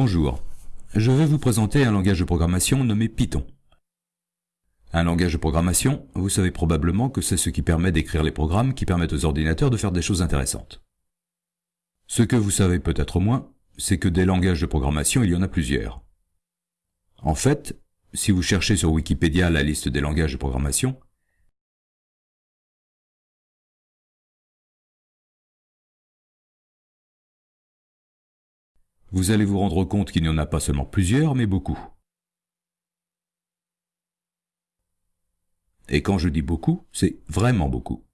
Bonjour, je vais vous présenter un langage de programmation nommé Python. Un langage de programmation, vous savez probablement que c'est ce qui permet d'écrire les programmes qui permettent aux ordinateurs de faire des choses intéressantes. Ce que vous savez peut-être moins, c'est que des langages de programmation, il y en a plusieurs. En fait, si vous cherchez sur Wikipédia la liste des langages de programmation, vous allez vous rendre compte qu'il n'y en a pas seulement plusieurs, mais beaucoup. Et quand je dis beaucoup, c'est vraiment beaucoup.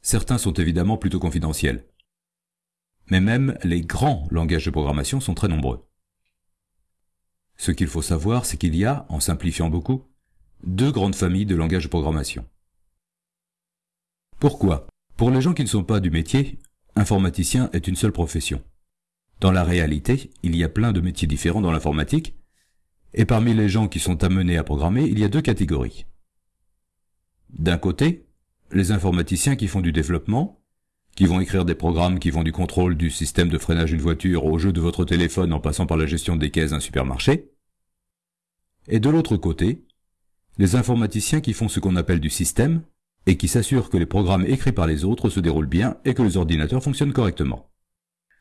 Certains sont évidemment plutôt confidentiels. Mais même les grands langages de programmation sont très nombreux. Ce qu'il faut savoir, c'est qu'il y a, en simplifiant beaucoup, deux grandes familles de langages de programmation. Pourquoi? Pour les gens qui ne sont pas du métier, informaticien est une seule profession. Dans la réalité, il y a plein de métiers différents dans l'informatique, et parmi les gens qui sont amenés à programmer, il y a deux catégories. D'un côté, les informaticiens qui font du développement, qui vont écrire des programmes qui vont du contrôle du système de freinage d'une voiture au jeu de votre téléphone en passant par la gestion des caisses d'un supermarché. Et de l'autre côté, les informaticiens qui font ce qu'on appelle du système et qui s'assurent que les programmes écrits par les autres se déroulent bien et que les ordinateurs fonctionnent correctement.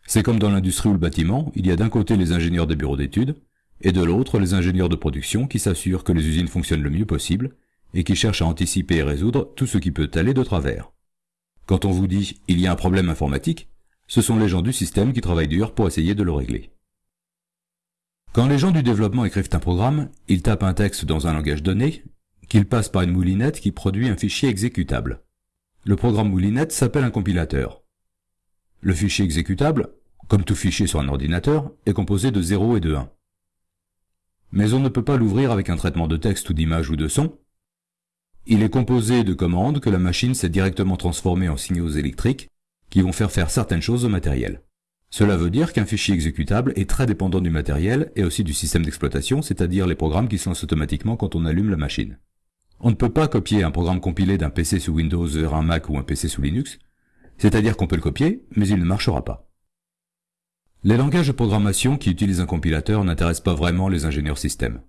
C'est comme dans l'industrie ou le bâtiment, il y a d'un côté les ingénieurs des bureaux d'études, et de l'autre les ingénieurs de production qui s'assurent que les usines fonctionnent le mieux possible et qui cherchent à anticiper et résoudre tout ce qui peut aller de travers. Quand on vous dit « il y a un problème informatique », ce sont les gens du système qui travaillent dur pour essayer de le régler. Quand les gens du développement écrivent un programme, ils tapent un texte dans un langage donné, qu'ils passent par une moulinette qui produit un fichier exécutable. Le programme moulinette s'appelle un compilateur. Le fichier exécutable, comme tout fichier sur un ordinateur, est composé de 0 et de 1 mais on ne peut pas l'ouvrir avec un traitement de texte ou d'image ou de son. Il est composé de commandes que la machine s'est directement transformées en signaux électriques qui vont faire faire certaines choses au matériel. Cela veut dire qu'un fichier exécutable est très dépendant du matériel et aussi du système d'exploitation, c'est-à-dire les programmes qui se lancent automatiquement quand on allume la machine. On ne peut pas copier un programme compilé d'un PC sous Windows vers un Mac ou un PC sous Linux, c'est-à-dire qu'on peut le copier, mais il ne marchera pas. Les langages de programmation qui utilisent un compilateur n'intéressent pas vraiment les ingénieurs système.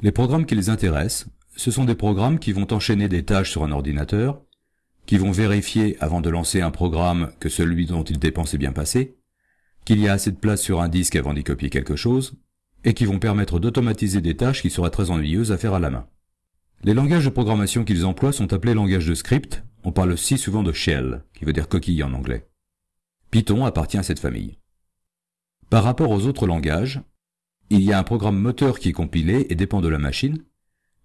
Les programmes qui les intéressent, ce sont des programmes qui vont enchaîner des tâches sur un ordinateur, qui vont vérifier avant de lancer un programme que celui dont ils dépensent est bien passé, qu'il y a assez de place sur un disque avant d'y copier quelque chose, et qui vont permettre d'automatiser des tâches qui seraient très ennuyeuses à faire à la main. Les langages de programmation qu'ils emploient sont appelés langages de script, on parle aussi souvent de shell, qui veut dire coquille en anglais. Python appartient à cette famille. Par rapport aux autres langages, il y a un programme moteur qui est compilé et dépend de la machine,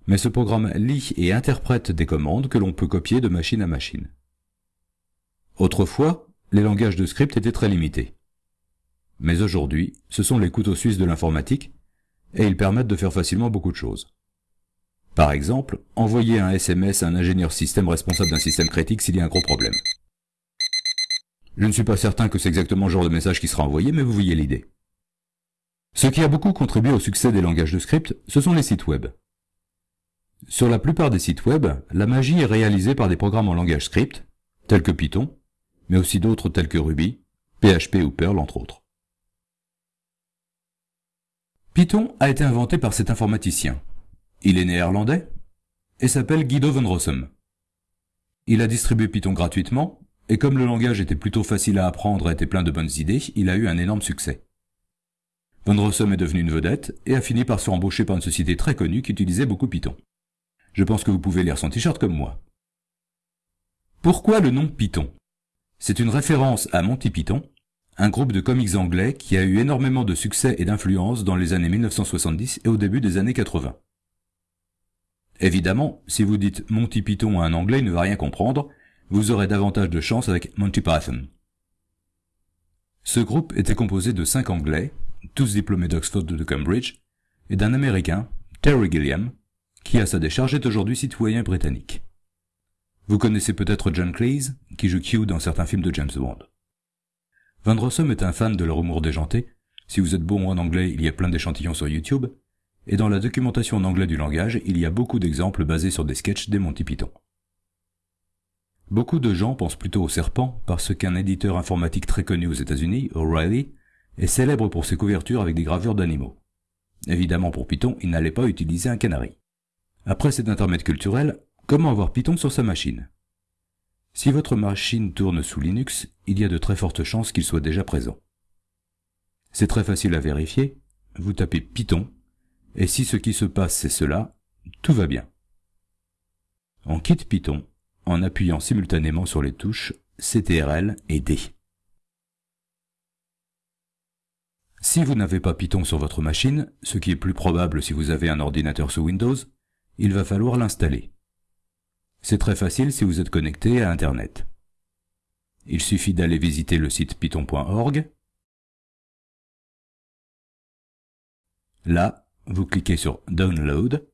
mais ce programme lit et interprète des commandes que l'on peut copier de machine à machine. Autrefois, les langages de script étaient très limités. Mais aujourd'hui, ce sont les couteaux suisses de l'informatique, et ils permettent de faire facilement beaucoup de choses. Par exemple, envoyer un SMS à un ingénieur système responsable d'un système critique s'il y a un gros problème. Je ne suis pas certain que c'est exactement le genre de message qui sera envoyé, mais vous voyez l'idée. Ce qui a beaucoup contribué au succès des langages de script, ce sont les sites web. Sur la plupart des sites web, la magie est réalisée par des programmes en langage script, tels que Python, mais aussi d'autres tels que Ruby, PHP ou Perl entre autres. Python a été inventé par cet informaticien. Il est néerlandais et s'appelle Guido van Rossum. Il a distribué Python gratuitement et comme le langage était plutôt facile à apprendre et était plein de bonnes idées, il a eu un énorme succès. Von Rossum est devenu une vedette et a fini par se embaucher par une société très connue qui utilisait beaucoup Python. Je pense que vous pouvez lire son t-shirt comme moi. Pourquoi le nom Python? C'est une référence à Monty Python, un groupe de comics anglais qui a eu énormément de succès et d'influence dans les années 1970 et au début des années 80. Évidemment, si vous dites Monty Python à un anglais, il ne va rien comprendre, vous aurez davantage de chance avec Monty Python. Ce groupe était composé de cinq Anglais, tous diplômés d'Oxford ou de Cambridge, et d'un Américain, Terry Gilliam, qui à sa décharge est aujourd'hui citoyen britannique. Vous connaissez peut-être John Cleese, qui joue Q dans certains films de James Bond. Van Rossum est un fan de leur humour déjanté. Si vous êtes bon en anglais, il y a plein d'échantillons sur YouTube. Et dans la documentation en anglais du langage, il y a beaucoup d'exemples basés sur des sketchs des Monty Python. Beaucoup de gens pensent plutôt au serpent parce qu'un éditeur informatique très connu aux États-Unis, O'Reilly, est célèbre pour ses couvertures avec des gravures d'animaux. Évidemment pour Python, il n'allait pas utiliser un canari. Après cet intermède culturel, comment avoir Python sur sa machine? Si votre machine tourne sous Linux, il y a de très fortes chances qu'il soit déjà présent. C'est très facile à vérifier, vous tapez Python, et si ce qui se passe c'est cela, tout va bien. On quitte Python en appuyant simultanément sur les touches CTRL et D. Si vous n'avez pas Python sur votre machine, ce qui est plus probable si vous avez un ordinateur sous Windows, il va falloir l'installer. C'est très facile si vous êtes connecté à Internet. Il suffit d'aller visiter le site python.org. Là, vous cliquez sur Download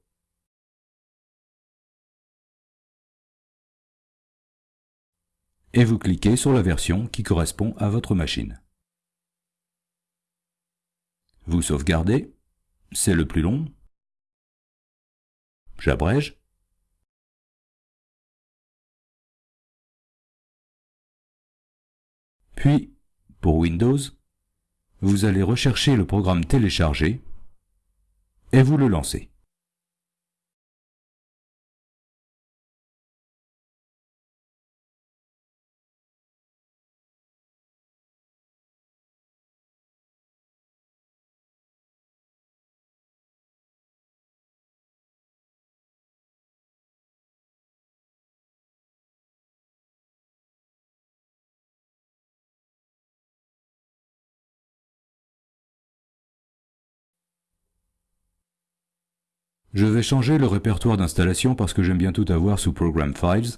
et vous cliquez sur la version qui correspond à votre machine. Vous sauvegardez, c'est le plus long. J'abrège. Puis, pour Windows, vous allez rechercher le programme téléchargé et vous le lancez. Je vais changer le répertoire d'installation parce que j'aime bien tout avoir sous Program Files.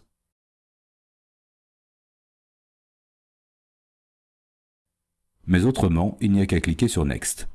Mais autrement, il n'y a qu'à cliquer sur Next.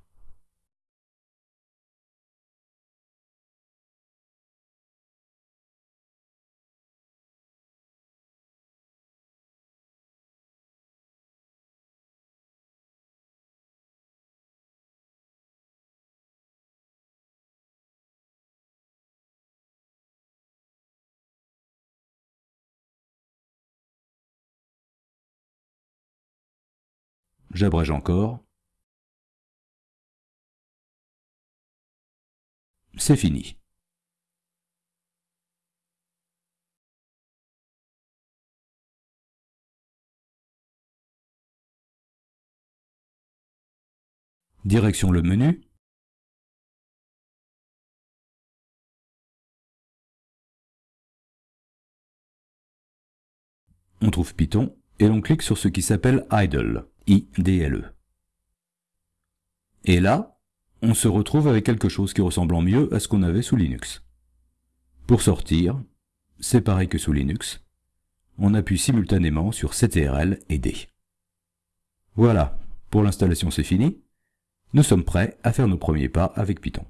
J'abrège encore. C'est fini. Direction le menu. On trouve Python et l'on clique sur ce qui s'appelle Idle. IDLE. Et là, on se retrouve avec quelque chose qui ressemble mieux à ce qu'on avait sous Linux. Pour sortir, c'est pareil que sous Linux, on appuie simultanément sur CTRL et D. Voilà, pour l'installation c'est fini. Nous sommes prêts à faire nos premiers pas avec Python.